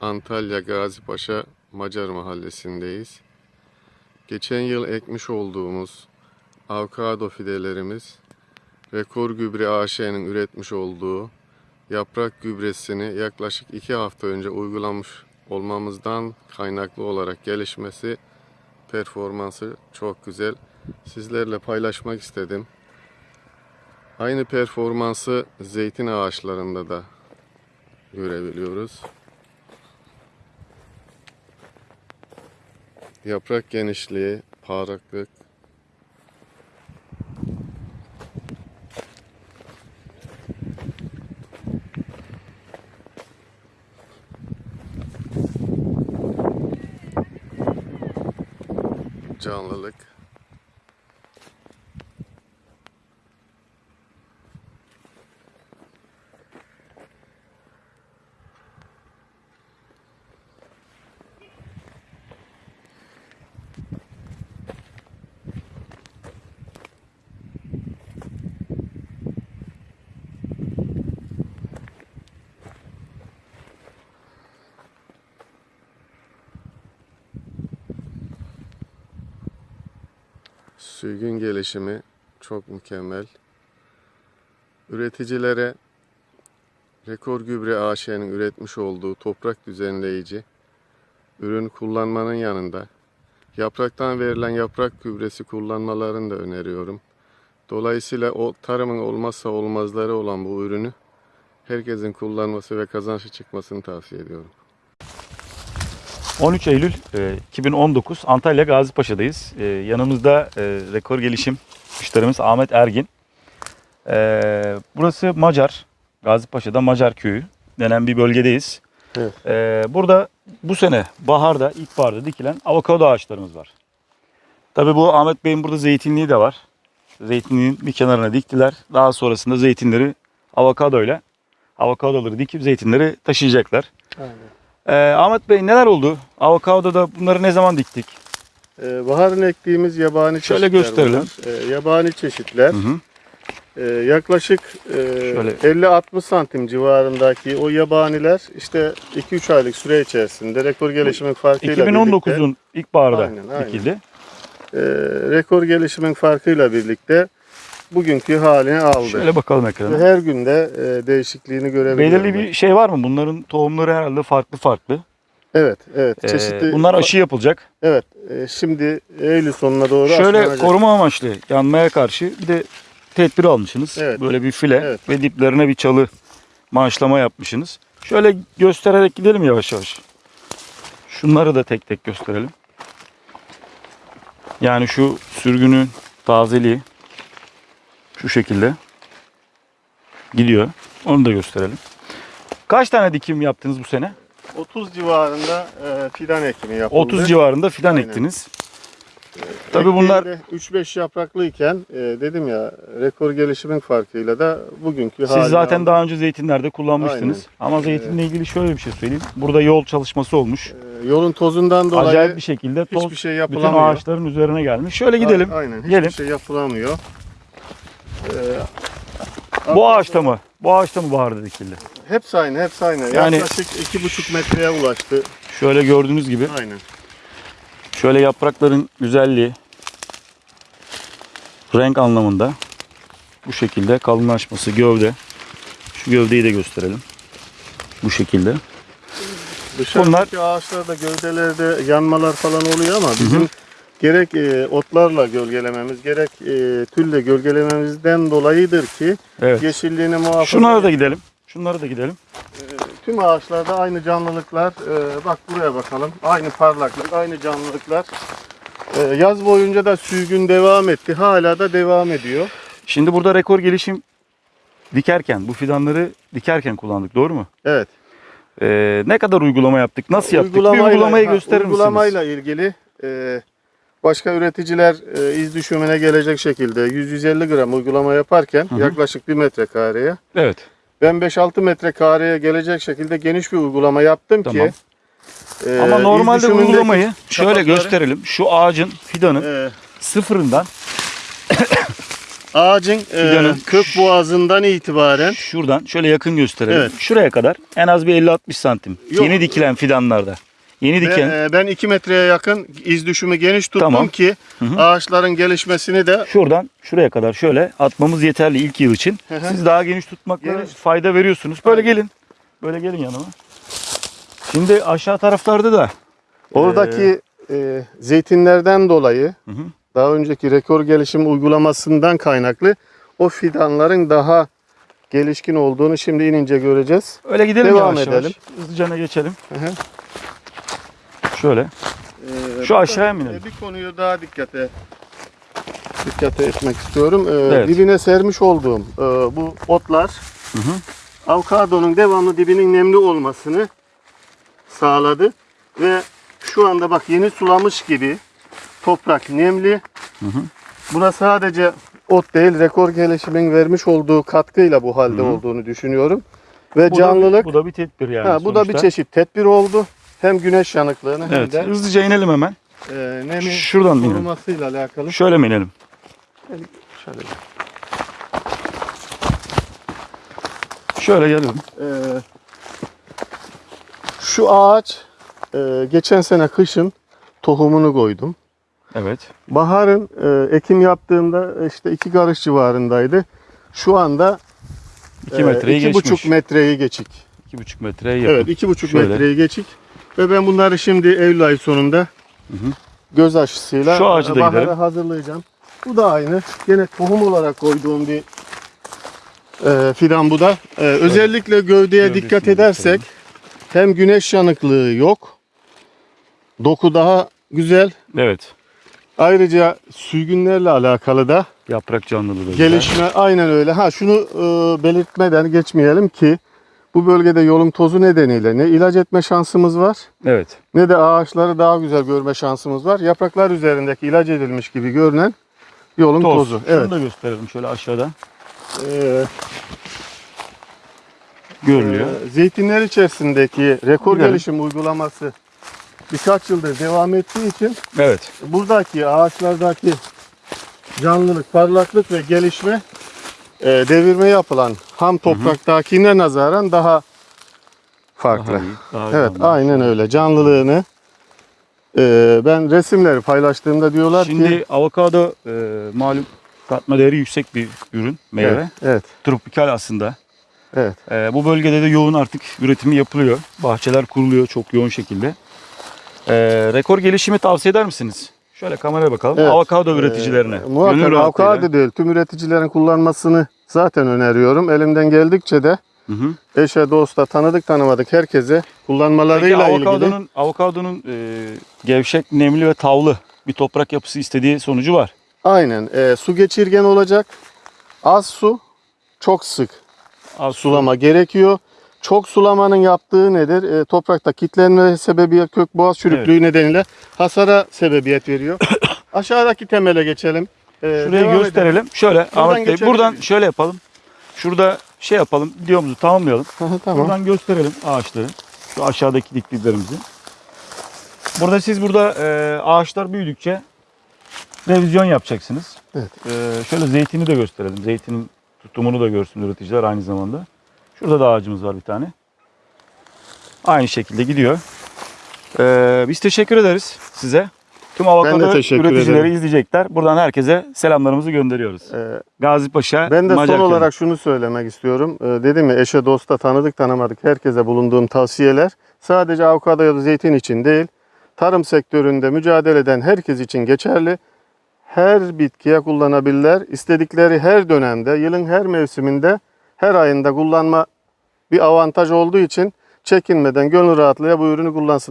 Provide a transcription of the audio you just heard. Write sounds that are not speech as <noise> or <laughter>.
Antalya Gazipaşa Macar Mahallesi'ndeyiz. Geçen yıl ekmiş olduğumuz avokado fidelerimiz Rekor Gübre AŞ'nin üretmiş olduğu yaprak gübresini yaklaşık 2 hafta önce uygulamış olmamızdan kaynaklı olarak gelişmesi, performansı çok güzel. Sizlerle paylaşmak istedim. Aynı performansı zeytin ağaçlarında da görebiliyoruz. Yaprak genişliği, parlaklık, canlılık. Sürgün gelişimi çok mükemmel. Üreticilere Rekor Gübre AŞ'nin üretmiş olduğu toprak düzenleyici ürün kullanmanın yanında yapraktan verilen yaprak gübresi kullanmalarını da öneriyorum. Dolayısıyla o tarımın olmazsa olmazları olan bu ürünü herkesin kullanması ve kazançlı çıkmasını tavsiye ediyorum. 13 Eylül e, 2019 Antalya Gazipaşa'dayız. E, yanımızda e, rekor gelişim müşterimiz Ahmet Ergin. E, burası Macar, Gazipaşa'da Macar köyü denen bir bölgedeyiz. Evet. E, burada bu sene baharda, ilkbaharda dikilen avokado ağaçlarımız var. Tabii bu Ahmet Bey'in burada zeytinliği de var. Zeytinliğin bir kenarına diktiler. Daha sonrasında zeytinleri avokadoyla avokadoları dikip zeytinleri taşıyacaklar. Ee, Ahmet Bey neler oldu? Avokadoda bunları ne zaman diktik? Ee, baharın ektiğimiz yabani Şöyle çeşitler gösterelim. bunlar. Ee, yabani çeşitler. Hı hı. Ee, yaklaşık e, Şöyle. 50-60 santim civarındaki o yabaniler işte 2-3 aylık süre içerisinde rekor gelişimin farkıyla birlikte 2019'un ilkbaharda Aynen, aynen. dikildi. e, rekor gelişimin farkıyla birlikte bugünkü halini aldı. Şöyle bakalım ekrana. her günde e, değişikliğini görebiliyorum. Belirli bir şey var mı? Bunların tohumları herhalde farklı farklı. Evet, evet. Ee, Çeşitli bunlar aşı yapılacak. Evet. e, şimdi Eylül sonuna doğru Şöyle aşılanacak. koruma amaçlı yanmaya karşı bir de tedbir almışsınız. Evet. Böyle bir file Evet. ve diplerine bir çalı maaşlama yapmışsınız. Şöyle göstererek gidelim yavaş yavaş. Şunları da tek tek gösterelim. Yani şu sürgünün tazeliği şu şekilde gidiyor. Onu da gösterelim. Kaç tane dikim yaptınız bu sene? 30 civarında e, fidan ekimi yapıldı. 30 civarında fidan Aynen. ektiniz. Tabii bunlar 3-5 yapraklıyken e, dedim ya rekor gelişimin farkıyla da bugünkü Siz zaten daha önce zeytinlerde kullanmıştınız. Ama zeytinle ilgili şöyle bir şey söyleyeyim. Burada yol çalışması olmuş. E, yolun tozundan dolayı Acayip bir şekilde toz şey bütün ağaçların üzerine gelmiş. Şöyle gidelim. Aynen. Hiçbir Gelin. şey yapılamıyor. E, Bu ağaçta mı? Bu ağaçta mı baharda dikildi? Hepsi aynı, hepsi aynı. Yani- Yaklaşık 2,5 metreye ulaştı. Şöyle gördüğünüz gibi Aynen. şöyle yaprakların güzelliği renk anlamında bu şekilde kalınlaşması gövde. Şu gövdeyi de gösterelim. Bu şekilde. Dışarıdaki ağaçlarda gövdelerde yanmalar falan oluyor ama bizim gerek e, otlarla gölgelememiz gerek e, tülle gölgelememizden dolayıdır ki Evet. yeşilliğini muhafaza Şunlara da gidelim. Şunlara da gidelim. Tüm ağaçlarda aynı canlılıklar. e, bak buraya bakalım. Aynı parlaklık, aynı canlılıklar. E, yaz boyunca da sürgün devam etti. Hala da devam ediyor. Şimdi burada rekor gelişim dikerken, bu fidanları dikerken kullandık doğru mu? Evet. Ee, ne kadar uygulama yaptık? Nasıl yaptık? bir uygulamayı gösterir misiniz? Uygulamayla ilgili e, başka üreticiler e, iz düşümüne gelecek şekilde 100-150 gram uygulama yaparken hı. yaklaşık 1 metrekareye Evet. ben 5-6 metrekareye gelecek şekilde geniş bir uygulama yaptım Tamam. ki e, Ama normalde uygulamayı şöyle çapakları- gösterelim. Şu ağacın fidanı e, sıfırından ağacın e, Fidanın- kök boğazından itibaren Şuradan şöyle yakın gösterelim. Evet. Şuraya kadar en az bir 50-60 santim. Yok. Yeni dikilen fidanlarda. Yeni diken e, ben 2 metreye yakın iz düşümü geniş tuttum Tamam. ki Hı hı. ağaçların gelişmesini de şuradan şuraya kadar şöyle atmamız yeterli ilk yıl için. Hı hı. Siz daha geniş tutmakla Geniş. fayda veriyorsunuz. Böyle gelin. Böyle gelin yanıma. Şimdi aşağı taraflarda da oradaki e, zeytinlerden dolayı Hı hı. daha önceki rekor gelişim uygulamasından kaynaklı o fidanların daha gelişkin olduğunu şimdi inince göreceğiz. öyle gidelim Devam yavaş edelim. yavaş. Hızlıca geçelim. Hı hı. Şöyle. Ee, Şu aşağıya mı inelim? Bir konuyu daha dikkate dikkate etmek istiyorum. Ee, Evet. Dibine sermiş olduğum e, bu otlar Hı hı. avokadonun devamlı dibinin nemli olmasını sağladı ve şu anda bak yeni sulamış gibi toprak nemli. Hı hı. Buna sadece ot değil rekor gelişimin vermiş olduğu katkıyla bu halde Hı hı. olduğunu düşünüyorum. Ve Bu da- canlılık bu da bir tedbir yani. ha, bu da bir sonuçta. çeşit tedbir oldu. Hem güneş yanıklığını hem Evet. de Hızlıca inelim hemen. e, nemi Şuradan mı inelim? korumasıyla alakalı. Şöyle mi inelim? Şöyle. Şöyle gelelim. Ee, şu ağaç e, geçen sene kışın tohumunu koydum. Evet. Baharın e, ekim yaptığımda işte iki karış civarındaydı. Şu anda 2 metreyi iki geçmiş. buçuk metreyi geçik. 2,5 metreye yakın. Evet iki buçuk Şöyle. metreyi geçik. Ve ben bunları şimdi Eylül ayı sonunda Hı hı. göz aşısıyla Şu ağacı da bahara gidelim. hazırlayacağım. Bu da aynı. Yine tohum olarak koyduğum bir e, fidan bu da. E, özellikle gövdeye Gövdesini dikkat edersek hem güneş yanıklığı yok. Doku daha güzel. Evet. Ayrıca sürgünlerle alakalı da Yaprak canlılığı da güzel. gelişme aynen öyle. Ha şunu e, belirtmeden geçmeyelim ki bu bölgede yolun tozu nedeniyle ne ilaç etme şansımız var Evet. ne de ağaçları daha güzel görme şansımız var. Yapraklar üzerindeki ilaç edilmiş gibi görünen yolun Toz. tozu. Şunu Evet. da gösterelim şöyle aşağıda. Ee, Görülüyor. e, zeytinler içerisindeki rekor Gidelim. gelişim uygulaması birkaç yıldır devam ettiği için Evet. buradaki ağaçlardaki canlılık, parlaklık ve gelişme e, devirme yapılan ham topraktakine nazaran daha farklı. Daha iyi, daha evet, canlı. aynen öyle. Canlılığını e, ben resimleri paylaştığımda diyorlar Şimdi ki avokado e, malum katma değeri yüksek bir ürün, meyve. evet, evet, Tropikal aslında. evet. E, bu bölgede de yoğun artık üretimi yapılıyor. Bahçeler kuruluyor çok yoğun şekilde. E, rekor gelişimi tavsiye eder misiniz? Şöyle kameraya bakalım. Evet. Avokado üreticilerine. Ee, muhakkak Gönül rahatlığıyla. avokado değil, tüm üreticilerin kullanmasını zaten öneriyorum. Elimden geldikçe de Hı hı. eşe, dosta, tanıdık tanımadık herkese Peki kullanmalarıyla ilgili. avokadonun, avokadonun e, gevşek, nemli ve tavlı bir toprak yapısı istediği sonucu var. Aynen. e, su geçirgen olacak. Az su, çok sık Az su. sulama gerekiyor. Çok sulamanın yaptığı nedir? E, toprakta kitlenme sebebiyet, kök boğaz çürüklüğü nedeniyle hasara sebebiyet veriyor. <coughs> Aşağıdaki temele geçelim. E, Şurayı gösterelim. Şöyle Ahmet Bey buradan şöyle yapalım. Şurada şey yapalım. Videomuzu tamamlayalım. edelim. <laughs> tamam. Buradan gösterelim ağaçları. Şu aşağıdaki diktiklerimizi. Burada siz burada e, ağaçlar büyüdükçe revizyon yapacaksınız. Evet. E, şöyle zeytini de gösterelim. Zeytinin tutumunu da görsün üreticiler aynı zamanda. Şurada da ağacımız var bir tane. Aynı şekilde gidiyor. E, biz teşekkür ederiz size. Tüm avokado üreticileri ederim. izleyecekler. Buradan herkese selamlarımızı gönderiyoruz. E, Gazi Paşa, Ben de son Macarköy. olarak şunu söylemek istiyorum. Ee, dedim ya eşe, dosta, tanıdık, tanımadık herkese bulunduğum tavsiyeler sadece avokado ya da zeytin için değil, tarım sektöründe mücadele eden herkes için geçerli. Her bitkiye kullanabilirler. İstedikleri her dönemde, yılın her mevsiminde, her ayında kullanma bir avantaj olduğu için çekinmeden gönül rahatlığıyla bu ürünü kullansın.